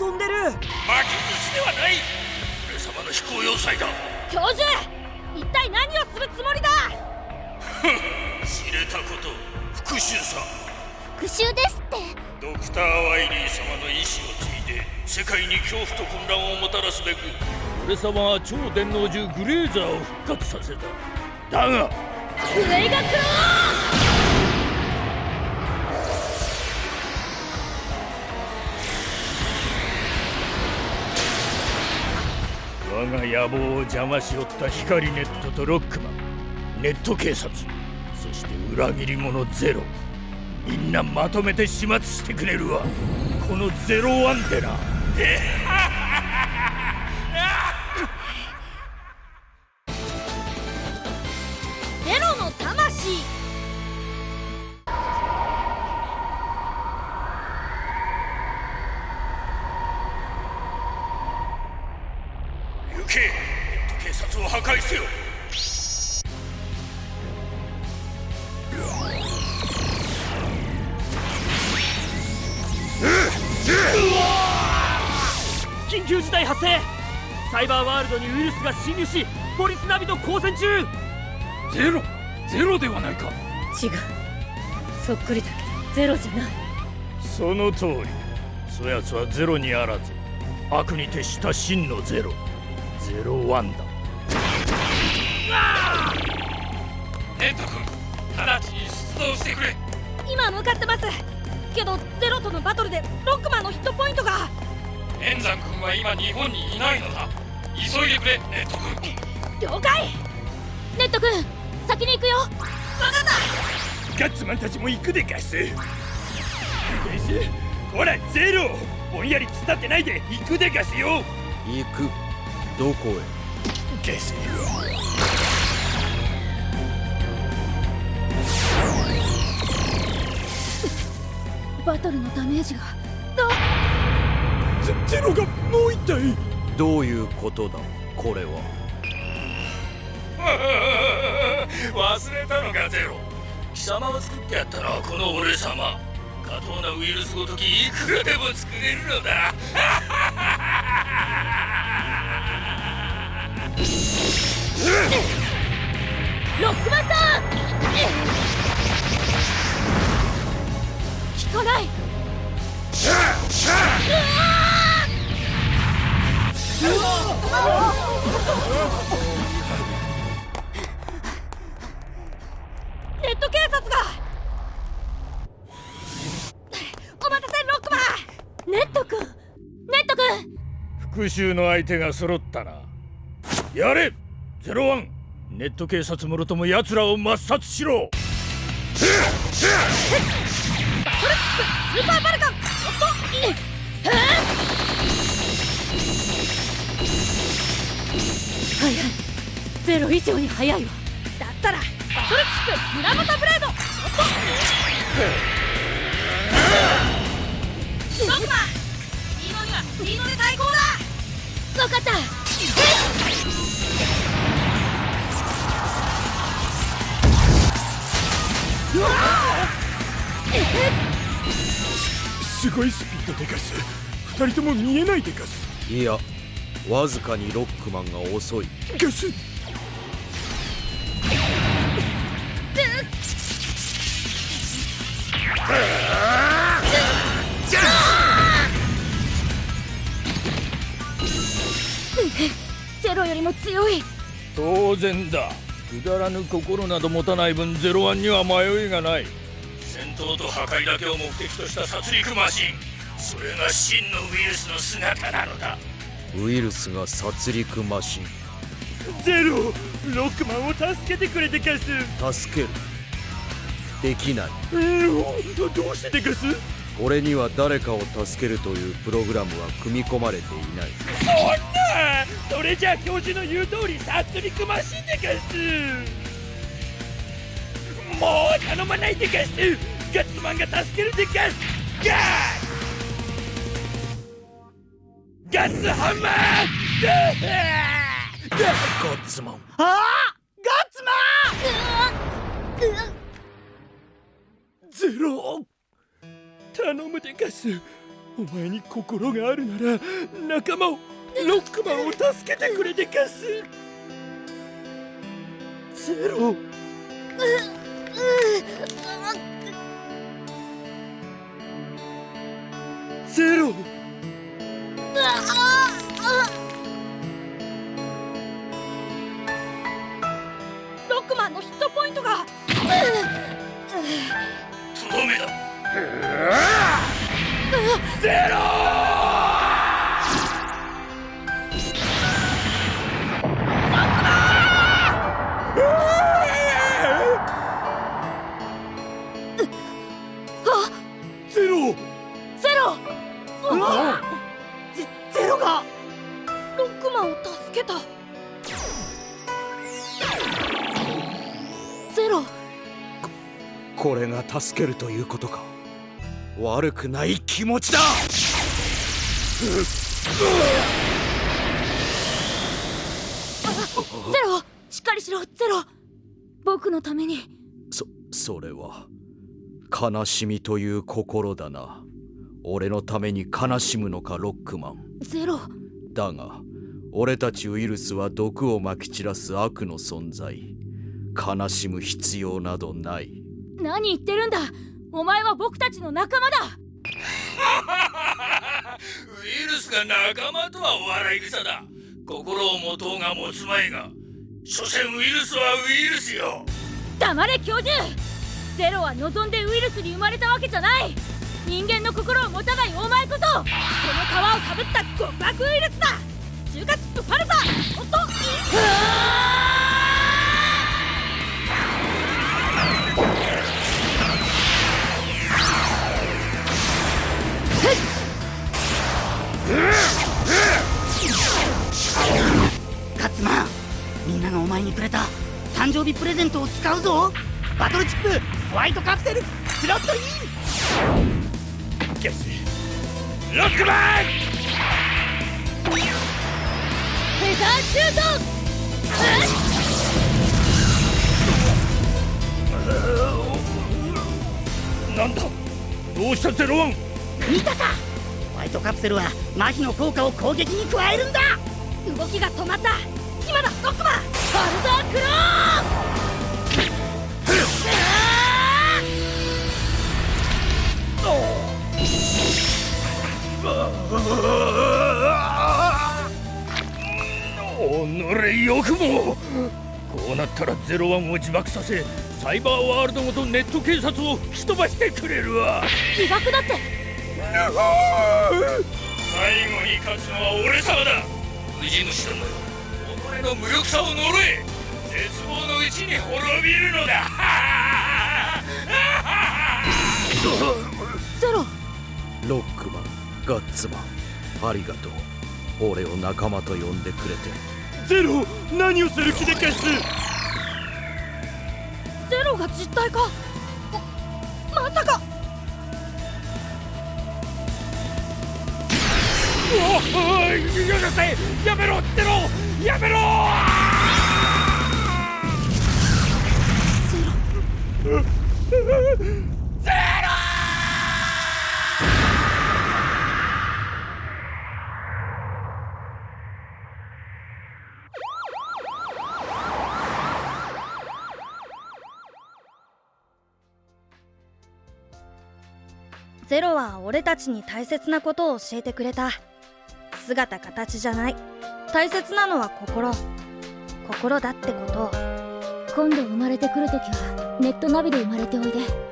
飛んでる。巻き寿司ではない。俺様の飛行要塞だ。教授一体何をするつもりだ？知れたこと。復讐さ。復讐ですって。ドクター・ワイリー様の意志を継いで世界に恐怖と混乱をもたらすべく俺様は超電脳銃グレーザーを復活させた。だがグレイガクロ我が野望を邪魔しおった光ネットとロックマン。ネット警察。そして裏切り者ゼロ。みんなまとめて始末してくれるわ。このゼロアンテナ。緊急事態発生。サイバーワールドにウイルスが侵入しポリスナビと交戦中。ゼロゼロではないか。違う。そっくりだ。けどゼロじゃない。その通り。そやつはゼロにあらず。悪に徹した真のゼロ。ゼロワンだネット君直ちに出動してくれ。今向かってます。けどゼロとのバトルでロックマンのヒットポイントが。円山君は今日本にいないのだ。急いでくれネット君。了解。ネット君先に行くよ。分かった。ガッツマンたちも行くでガス。ガス？ほらゼロ。ぼんやり突っ立ってないで行くでガスよ。行く。どこへ？ガスバトルのダメージが。どゼゼロがもう一体どういうことだ？これは。忘れたのかゼロ。貴様を作ってやったのはこの俺様。過当なウイルスごときいくらでも作れるのだ。ロックマンさん効かない。ネット警察が。お待たせロックマンネット君。ネット君。復讐の相手が揃ったな。やれゼロワン。ネット警察もろとも奴らを抹殺しろ。スーパーバルカンおっといえ早いはいゼロ以上に早いわだっ？たらバトルチック村本ブレードおっとロックマスピードにはスピードで対抗だ分かったうわすごいスピードでガス二人とも見えないでガスいやわずかにロックマンが遅い。ガス。ゼロよりも強い。当然だ。くだらぬ心など持たない分ゼロワンには迷いがない戦闘と破壊だけを目的とした殺戮マシン。それが真のウイルスの姿なのだ。ウイルスが殺戮マシン。ゼロロックマンを助けてくれてガス。助ける。できない。うんどうしてでガス俺には誰かを助けるというプログラムは組み込まれていない。そんな！それじゃあ教授の言う通り殺戮マシンでガスもう頼まないでガス。ガッツマンが助けるでガス。ガッガッツハンマー。ガッツマンああガッツマン。ゼロ。頼むでガス。お前に心があるなら仲間をロックマンを助けてくれでかすゼロ。ゼロ。ロックマンのヒットポイントが。とどめだゼこれが助けるということか。悪くない気持ちだ。ゼロ！しっかりしろ！ゼロ！僕のために。そそれは悲しみという心だな。俺のために悲しむのかロックマン。ゼロ！だが俺たちウイルスは毒をまき散らす悪の存在。悲しむ必要などない何言ってるんだ？お前は僕たちの仲間だ！ウイルスが仲間とはお笑い草だ。心を持とうが持つまいが。所詮ウイルスはウイルスよ。黙れ教授！ゼロは望んでウイルスに生まれたわけじゃない！人間の心を持たないお前こそ！この皮をかぶった極悪ウイルスだ！中華チップファルザおっとプレゼントを使うぞ。バトルチップホワイトカプセルスロットイン。ゲスロックマン！フェザーシュート！なんだ？どうしたゼロワン？見たか！ホワイトカプセルは麻痺の効果を攻撃に加えるんだ。動きが止まった今だロックマンファルザークロおのれよくもこうなったらゼロワンを自爆させサイバーワールドごとネット警察を吹き飛ばしてくれるわ。自爆だって最後に勝つのは俺様だ。ウジ虫どもよ己の無力さを呪え。絶望のうちに滅びるのだ。ゼロ。ロックマンガッツマンありがとう。俺を仲間と呼んでくれて。ゼロ。何をする気でかす。ゼロが実体化ままさか。おいよせやめろゼロやめろゼロは俺たちに大切なことを教えてくれた。姿形じゃない。大切なのは心。心だってこと。を今度生まれてくるときはネットナビで生まれておいで。